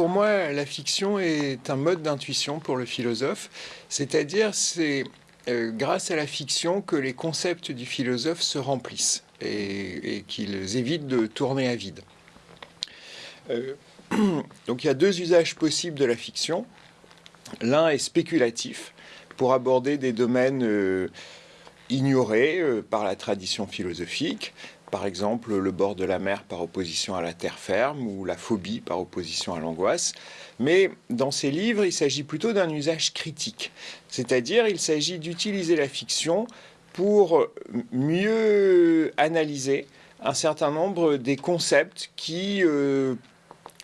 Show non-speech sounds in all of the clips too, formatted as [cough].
pour moi, la fiction est un mode d'intuition pour le philosophe, c'est-à-dire c'est euh, grâce à la fiction que les concepts du philosophe se remplissent et, qu'ils évitent de tourner à vide. Euh, [clears throat] donc il y a deux usages possibles de la fiction. L'un est spéculatif, pour aborder des domaines euh, ignorés par la tradition philosophique, par exemple le bord de la mer par opposition à la terre ferme ou la phobie par opposition à l'angoisse. Mais dans ces livres, il s'agit plutôt d'un usage critique, c'est-à-dire il s'agit d'utiliser la fiction pour mieux analyser un certain nombre des concepts qui euh,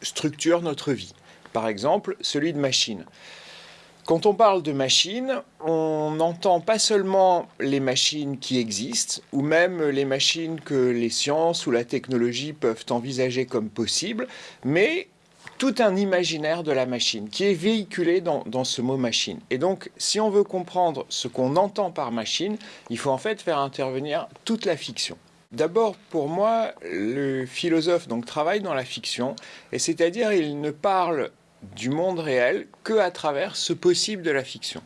structurent notre vie. Par exemple, celui de machine. Quand on parle de machines, on n'entend pas seulement les machines qui existent, ou même les machines que les sciences ou la technologie peuvent envisager comme possibles, mais tout un imaginaire de la machine qui est véhiculé dans, dans, ce mot machine. Et donc, si on veut comprendre ce qu'on entend par machine, il faut en fait faire intervenir toute la fiction. D'abord, pour moi, le philosophe donc travaille dans la fiction, et c'est-à-dire il ne parle du monde réel que à travers ce possible de la fiction.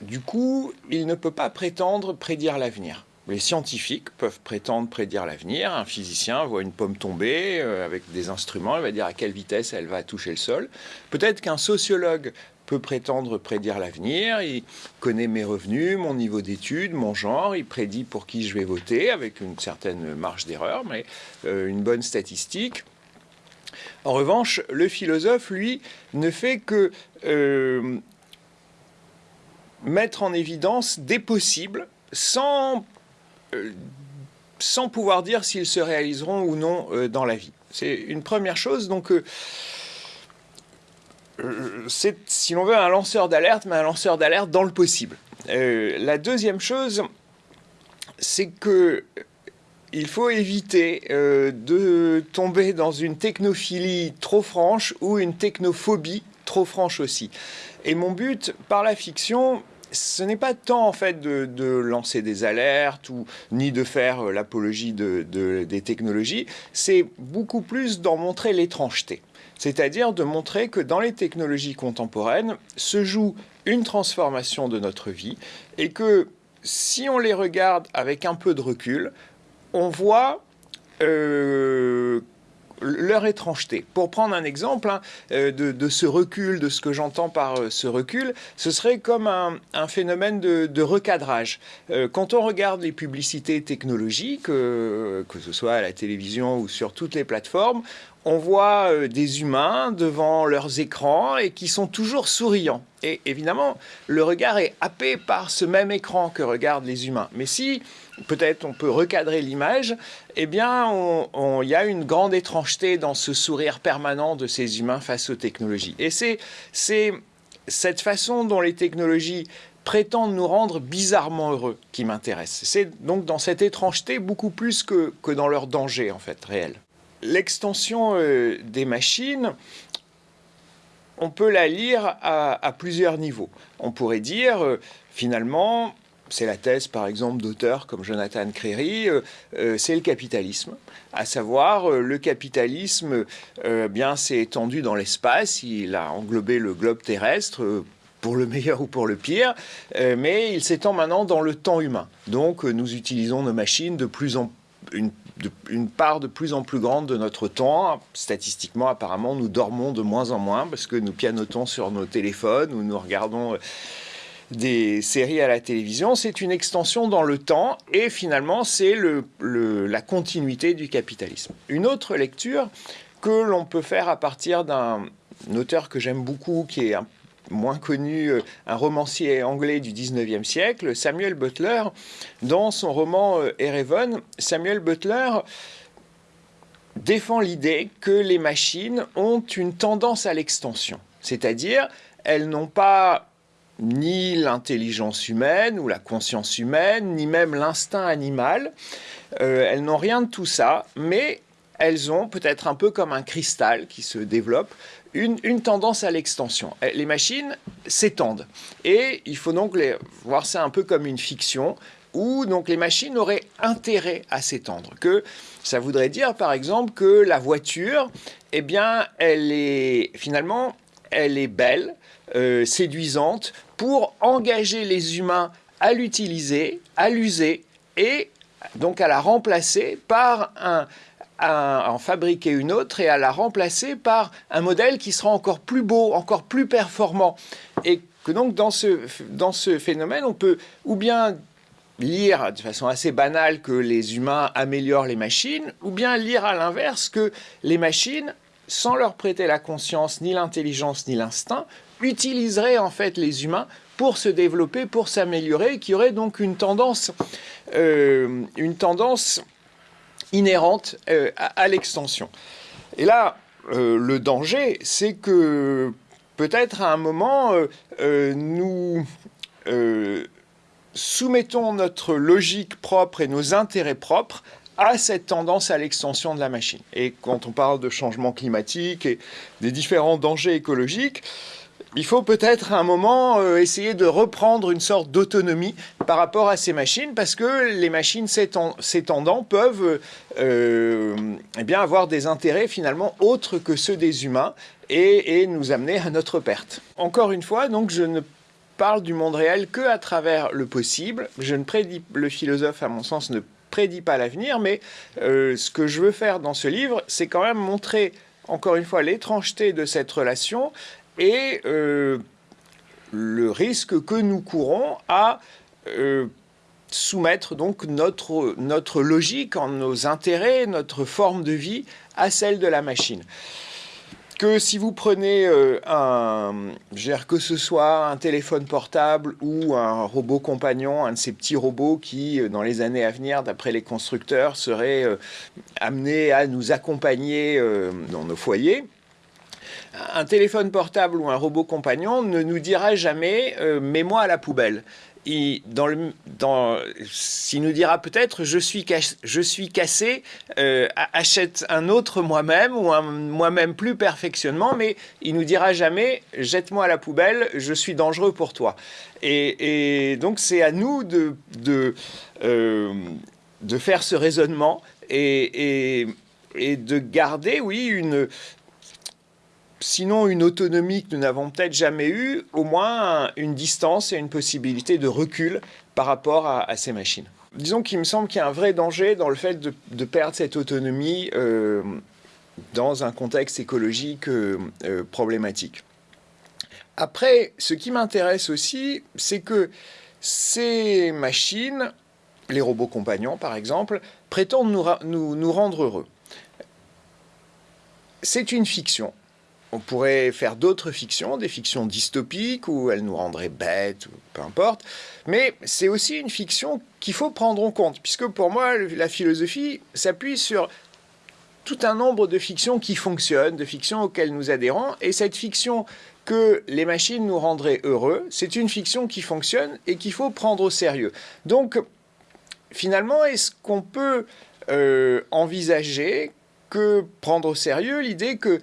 Du coup, il ne peut pas prétendre prédire l'avenir. Les scientifiques peuvent prétendre prédire l'avenir. Un physicien voit une pomme tomber euh, avec des instruments, il va dire à quelle vitesse elle va toucher le sol. Peut-être qu'un sociologue peut prétendre prédire l'avenir, il connaît mes revenus, mon niveau d'études, mon genre, il prédit pour qui je vais voter avec une certaine marge d'erreur, mais euh, une bonne statistique. En revanche, le philosophe, lui, ne fait que euh, mettre en évidence des possibles sans, euh, sans pouvoir dire s'ils se réaliseront ou non euh, dans la vie. C'est une première chose. Donc, c'est, si l'on veut, un lanceur d'alerte, mais un lanceur d'alerte dans le possible. la deuxième chose, c'est que il faut éviter euh, de tomber dans une technophilie trop franche ou une technophobie trop franche aussi. Et mon but par la fiction, ce n'est pas tant en fait de, lancer des alertes ou ni de faire euh, l'apologie des technologies, c'est beaucoup plus d'en montrer l'étrangeté. C'est-à-dire de montrer que dans les technologies contemporaines se joue une transformation de notre vie et que si on les regarde avec un peu de recul, on voit euh, leur étrangeté. Pour prendre un exemple hein, euh, de, ce recul, de ce que j'entends par euh, ce recul, ce serait comme un, phénomène de, recadrage. quand on regarde les publicités technologiques, que ce soit à la télévision ou sur toutes les plateformes, on voit des humains devant leurs écrans et qui sont toujours souriants. Et évidemment, le regard est happé par ce même écran que regardent les humains. Mais si peut-être on peut recadrer l'image, eh bien, il y a une grande étrangeté dans ce sourire permanent de ces humains face aux technologies. Et c'est cette façon dont les technologies prétendent nous rendre bizarrement heureux qui m'intéresse. C'est donc dans cette étrangeté beaucoup plus que, dans leur danger, en fait, réel. L'extension euh, des machines, on peut la lire à, plusieurs niveaux. On pourrait dire, euh, finalement, c'est la thèse par exemple d'auteurs comme Jonathan Crary, euh, c'est le capitalisme. À savoir, le capitalisme bien s'est étendu dans l'espace, il a englobé le globe terrestre pour le [laughs] meilleur ou pour le pire, mais il s'étend maintenant dans le temps humain. Donc nous utilisons nos machines de plus en une, une, part de plus en plus grande de notre temps. Statistiquement, apparemment, nous dormons de moins en moins parce que nous pianotons sur nos téléphones ou nous regardons des séries à la télévision, c'est une extension dans le temps et finalement c'est la continuité du capitalisme. Une autre lecture que l'on peut faire à partir d'un auteur que j'aime beaucoup, qui est moins connu, euh, un romancier anglais du 19e siècle, Samuel Butler, dans son roman euh, Erevan, Samuel Butler défend l'idée que les machines ont une tendance à l'extension, c'est-à-dire elles n'ont pas ni l'intelligence humaine ou la conscience humaine, ni même l'instinct animal. Euh, elles n'ont rien de tout ça, mais elles ont peut-être un peu comme un cristal qui se développe, une, tendance à l'extension. Les machines s'étendent. Et il faut donc les, voir ça un peu comme une fiction où donc les machines auraient intérêt à s'étendre. Que ça voudrait dire par exemple que la voiture, eh bien, elle est finalement, elle est belle, euh, séduisante pour engager les humains à l'utiliser, à l'user et donc à la remplacer par un, en fabriquer une autre et à la remplacer par un modèle qui sera encore plus beau, encore plus performant. Et que donc dans ce, dans ce phénomène, on peut ou bien lire de façon assez banale que les humains améliorent les machines, ou bien lire à l'inverse que les machines, sans leur prêter la conscience, ni l'intelligence, ni l'instinct, utiliseraient en fait les humains pour se développer, pour s'améliorer, qui aurait donc une tendance, euh, une tendance inhérente euh, à, l'extension. Et là, euh, le danger, c'est que peut-être à un moment, nous soumettons notre logique propre et nos intérêts propres à cette tendance à l'extension de la machine. Et quand on parle de changement climatique et des différents dangers écologiques, il faut peut-être un moment euh, essayer de reprendre une sorte d'autonomie par rapport à ces machines, parce que les machines s'étendant peuvent euh, eh bien avoir des intérêts finalement autres que ceux des humains et, et, nous amener à notre perte. Encore une fois, donc je ne parle du monde réel que à travers le possible. Je ne prédis, le philosophe à mon sens ne prédit pas l'avenir, mais euh, ce que je veux faire dans ce livre, c'est quand même montrer encore une fois l'étrangeté de cette relation et euh, le risque que nous courons à euh, soumettre donc notre, logique, nos intérêts, notre forme de vie à celle de la machine. Que si vous prenez euh, un, que ce soit un téléphone portable ou un robot compagnon, un de ces petits robots qui, dans les années à venir, d'après les constructeurs, seraient amenés à nous accompagner dans nos foyers, un téléphone portable ou un robot compagnon ne nous dira jamais euh, mets-moi à la poubelle. Il, nous dira peut-être je suis, je suis cassé, euh, achète un autre moi-même ou un moi-même plus perfectionnement, mais il nous dira jamais jette-moi à la poubelle, je suis dangereux pour toi. Et, donc c'est à nous de, de, euh, de faire ce raisonnement et, et de garder, oui, une, sinon une autonomie que nous n'avons peut-être jamais eue, au moins une distance et une possibilité de recul par rapport à, ces machines. Disons qu'il me semble qu'il y a un vrai danger dans le fait de, perdre cette autonomie euh, dans un contexte écologique euh, euh, problématique. Après, ce qui m'intéresse aussi, c'est que ces machines, les robots compagnons par exemple, prétendent nous rendre heureux. C'est une fiction on pourrait faire d'autres fictions, des fictions dystopiques où elles nous rendraient bêtes, peu importe. Mais c'est aussi une fiction qu'il faut prendre en compte, puisque pour moi, la philosophie s'appuie sur tout un nombre de fictions qui fonctionnent, de fictions auxquelles nous adhérons. Et cette fiction que les machines nous rendraient heureux, c'est une fiction qui fonctionne et qu'il faut prendre au sérieux. Donc, finalement, est-ce qu'on peut euh, envisager que prendre au sérieux l'idée que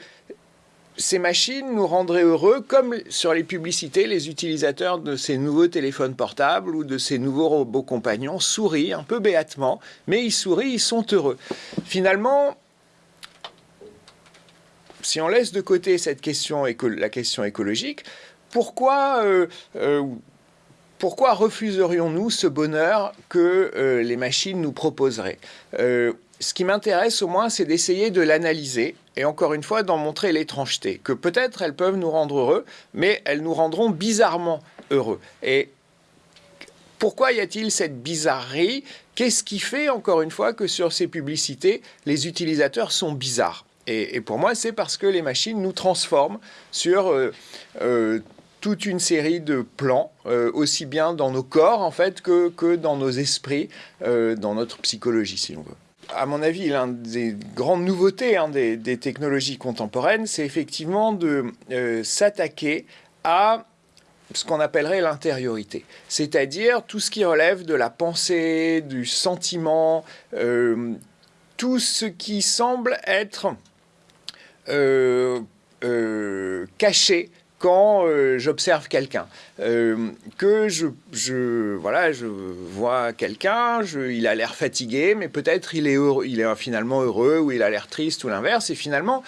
ces machines nous rendraient heureux, comme sur les publicités, les utilisateurs de ces nouveaux téléphones portables ou de ces nouveaux robots compagnons sourient un peu béatement, mais ils sourient, ils sont heureux. Finalement, si on laisse de côté cette question, la question écologique, pourquoi, euh, euh, pourquoi refuserions-nous ce bonheur que euh, les machines nous proposeraient? Ce qui m'intéresse au moins, c'est d'essayer de l'analyser et encore une fois d'en montrer l'étrangeté, que peut-être elles peuvent nous rendre heureux, mais elles nous rendront bizarrement heureux. Et pourquoi y a-t-il cette bizarrerie? Qu'est-ce qui fait, encore une fois, que sur ces publicités, les utilisateurs sont bizarres? Et, pour moi, c'est parce que les machines nous transforment sur euh, euh, toute une série de plans, euh, aussi bien dans nos corps, en fait, que, que dans nos esprits, dans notre psychologie, si l'on veut à mon avis, l'une des grandes nouveautés hein, des, technologies contemporaines, c'est effectivement de euh, s'attaquer à ce qu'on appellerait l'intériorité, c'est-à-dire tout ce qui relève de la pensée, du sentiment, euh, tout ce qui semble être euh, caché quand euh, j'observe quelqu'un, euh, que je, voilà, je vois quelqu'un, il a l'air fatigué, mais peut-être il est, il est finalement heureux, ou il a l'air triste, ou l'inverse, et finalement,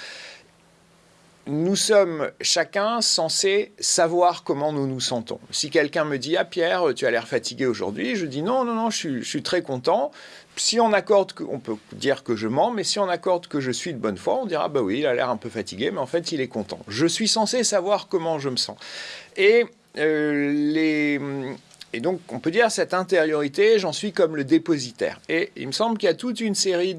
nous sommes chacun censés savoir comment nous nous sentons. Si quelqu'un me dit « Ah Pierre, tu as l'air fatigué aujourd'hui », je dis « Non, non, non, je suis, très content ». Si on accorde, on peut dire que je mens, mais si on accorde que je suis de bonne foi, on dira « Bah oui, il a l'air un peu fatigué, mais en fait, il est content ». Je suis censé savoir comment je me sens. Et euh, les et donc, on peut dire cette intériorité, j'en suis comme le dépositaire. Et il me semble qu'il y a toute une série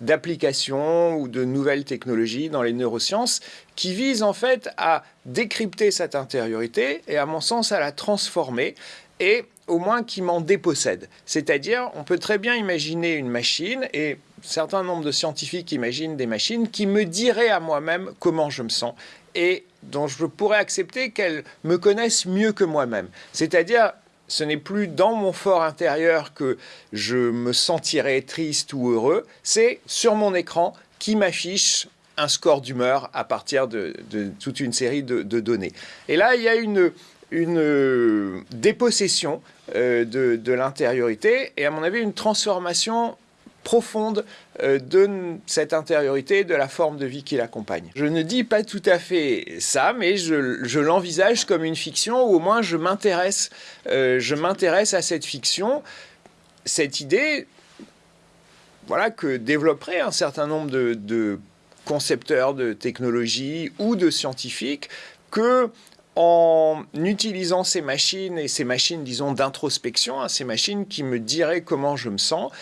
d'applications ou de nouvelles technologies dans les neurosciences qui visent en fait à décrypter cette intériorité et à mon sens à la transformer et au moins qui m'en dépossède. C'est-à-dire, on peut très bien imaginer une machine et certain nombre de scientifiques imaginent des machines qui me diraient à moi-même comment je me sens et dont je pourrais accepter qu'elles me connaissent mieux que moi-même. C'est-à-dire ce n'est plus dans mon fort intérieur que je me sentirai triste ou heureux, c'est sur mon écran qui m'affiche un score d'humeur à partir de, toute une série de, données. Et là, il y a une, une dépossession euh, de l'intériorité et à mon avis une transformation profonde euh, de cette intériorité, de la forme de vie qui l'accompagne. Je ne dis pas tout à fait ça, mais je, l'envisage comme une fiction, ou au moins je m'intéresse euh, à cette fiction, cette idée voilà, que développeraient un certain nombre de, concepteurs de technologie ou de scientifiques, que en utilisant ces machines, et ces machines, disons, d'introspection, hein, ces machines qui me diraient comment je me sens,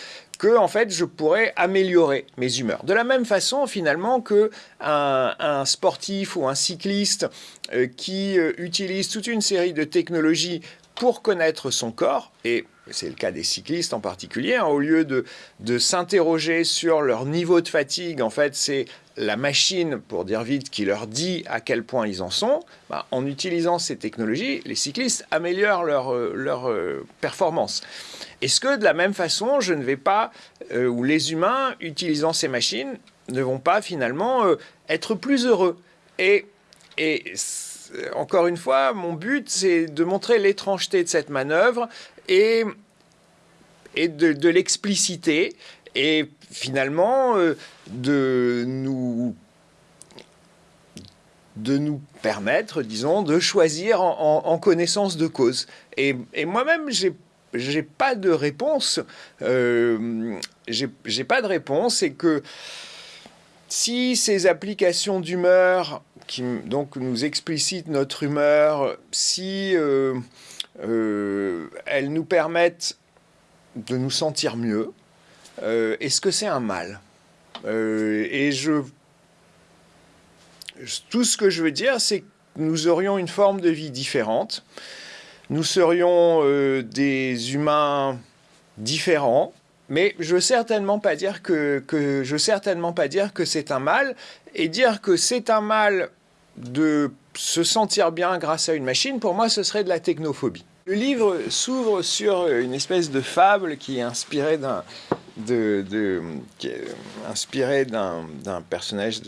que en fait je pourrais améliorer mes humeurs. De la même façon finalement que un, sportif ou un cycliste euh, qui euh, utilise toute une série de technologies pour connaître son corps, et c'est le cas des cyclistes en particulier, hein, au lieu de, de s'interroger sur leur niveau de fatigue, en fait c'est la machine, pour dire vite, qui leur dit à quel point ils en sont, bah, en utilisant ces technologies, les cyclistes améliorent leur, euh, leur performance. Est-ce que de la même façon, je ne vais pas, euh, ou les humains, utilisant ces machines, ne vont pas finalement euh, être plus heureux? Et, et encore une fois, mon but, c'est de montrer l'étrangeté de cette manœuvre et, et de, l'expliciter et finalement euh, de nous de nous permettre, disons, de choisir en, connaissance de cause. Et, moi-même, j'ai j'ai pas de réponse. Euh, j'ai pas de réponse et que si ces applications d'humeur qui donc nous explicitent notre humeur, si euh, euh, elles nous permettent de nous sentir mieux, euh, est-ce que c'est un mal? Et je, tout ce que je veux dire, c'est que nous aurions une forme de vie différente. Nous serions des humains différents, mais je veux certainement pas dire que, que je veux certainement pas dire que c'est un mal et dire que c'est un mal de se sentir bien grâce à une machine, pour moi, ce serait de la technophobie. Le livre s'ouvre sur une espèce de fable qui est inspirée d'un de, de inspiré d'un personnage,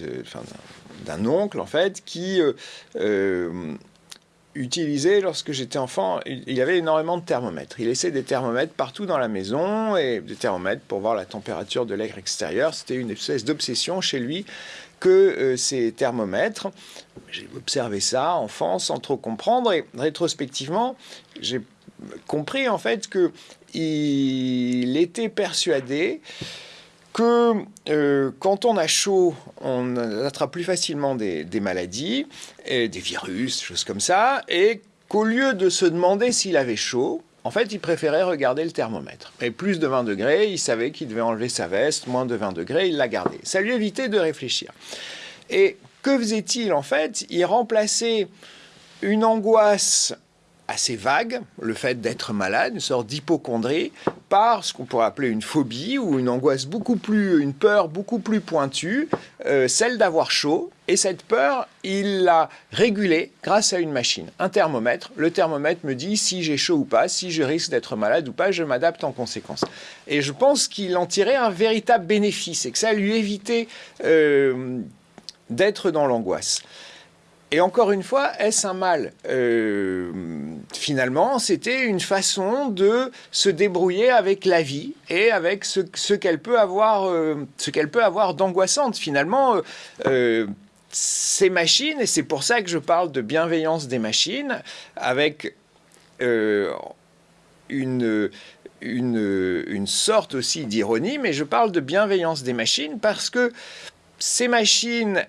d'un oncle en fait, qui euh, euh, utilisé lorsque j'étais enfant. Il avait énormément de thermomètres. Il laissait des thermomètres partout dans la maison et des thermomètres pour voir la température de l'air extérieur. C'était une espèce d'obsession chez lui que euh, ces thermomètres. J'ai observé ça enfant sans trop comprendre et rétrospectivement, j'ai compris en fait que il était persuadé que euh, quand on a chaud, on attrape plus facilement des, maladies, et des virus, choses comme ça, et qu'au lieu de se demander s'il avait chaud, en fait, il préférait regarder le thermomètre. Et plus de 20 degrés, il savait qu'il devait enlever sa veste, moins de 20 degrés, il l'a gardé. Ça lui évitait de réfléchir. Et que faisait-il en fait? Il remplaçait une angoisse assez vague, le fait d'être malade, une sorte d'hypochondrie, par ce qu'on pourrait appeler une phobie ou une angoisse beaucoup plus, une peur beaucoup plus pointue, euh, celle d'avoir chaud. Et cette peur, il l'a régulée grâce à une machine, un thermomètre. Le thermomètre me dit si j'ai chaud ou pas, si je risque d'être malade ou pas, je m'adapte en conséquence. Et je pense qu'il en tirait un véritable bénéfice et que ça lui évitait euh, d'être dans l'angoisse. Et encore une fois, est-ce un mal? Euh, Finalement, c'était une façon de se débrouiller avec la vie et avec ce, qu'elle peut avoir, euh, ce qu'elle peut avoir d'angoissante. Finalement, euh, ces machines, et c'est pour ça que je parle de bienveillance des machines, avec une, une, sorte aussi d'ironie, mais je parle de bienveillance des machines parce que ces machines,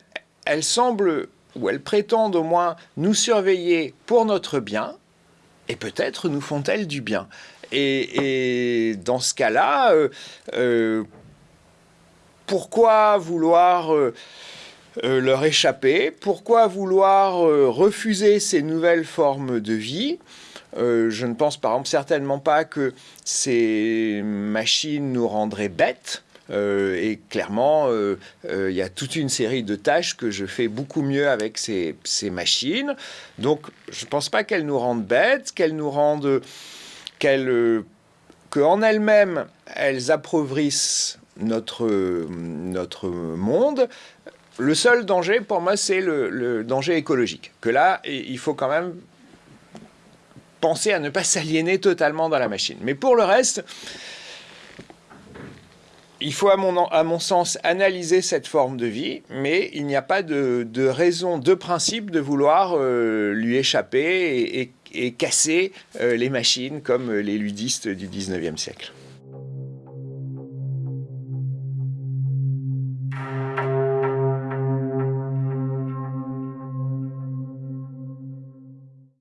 elles semblent ou elles prétendent au moins nous surveiller pour notre bien, et peut-être nous font-elles du bien. Et, dans ce cas-là, euh, euh, pourquoi vouloir euh, leur échapper? Pourquoi vouloir refuser ces nouvelles formes de vie? Je ne pense par exemple certainement pas que ces machines nous rendraient bêtes. Euh, et clairement, euh, euh, il y a toute une série de tâches que je fais beaucoup mieux avec ces, machines. Donc, je ne pense pas qu'elles nous rendent bêtes, qu'elles nous rendent... qu'elles qu'en elles-mêmes, elles appauvrissent notre, notre monde. Le seul danger, pour moi, c'est le, danger écologique. Que là, il faut quand même penser à ne pas s'aliéner totalement dans la machine. Mais pour le reste, il faut, à mon, sens, analyser cette forme de vie, mais il n'y a pas de, raison, de principe de vouloir euh, lui échapper et, casser euh, les machines comme les ludistes du 19e siècle.